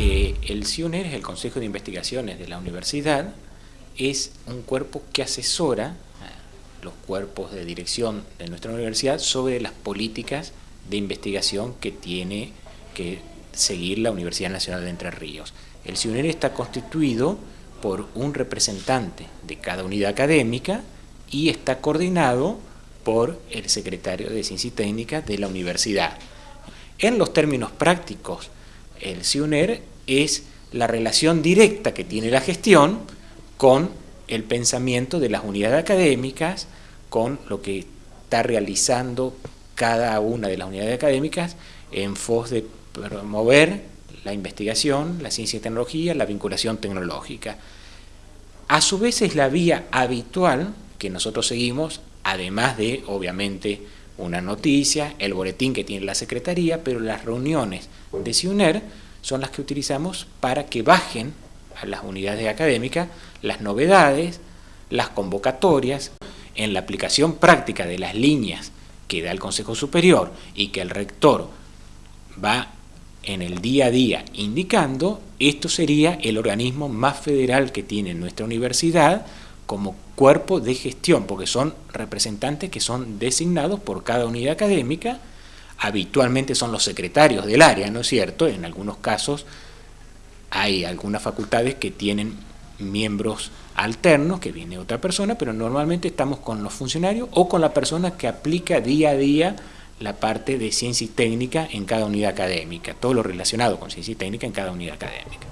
El CIUNER es el Consejo de Investigaciones de la Universidad, es un cuerpo que asesora a los cuerpos de dirección de nuestra universidad sobre las políticas de investigación que tiene que seguir la Universidad Nacional de Entre Ríos. El CIUNER está constituido por un representante de cada unidad académica y está coordinado por el secretario de Ciencia y Técnica de la universidad. En los términos prácticos, el CIUNER es la relación directa que tiene la gestión con el pensamiento de las unidades académicas, con lo que está realizando cada una de las unidades académicas en pos de promover la investigación, la ciencia y tecnología, la vinculación tecnológica. A su vez es la vía habitual que nosotros seguimos, además de, obviamente, una noticia, el boletín que tiene la Secretaría, pero las reuniones de CIUNER son las que utilizamos para que bajen a las unidades académicas las novedades, las convocatorias, en la aplicación práctica de las líneas que da el Consejo Superior y que el rector va en el día a día indicando, esto sería el organismo más federal que tiene nuestra universidad como cuerpo de gestión, porque son representantes que son designados por cada unidad académica, habitualmente son los secretarios del área, ¿no es cierto? En algunos casos hay algunas facultades que tienen miembros alternos, que viene otra persona, pero normalmente estamos con los funcionarios o con la persona que aplica día a día la parte de ciencia y técnica en cada unidad académica, todo lo relacionado con ciencia y técnica en cada unidad académica.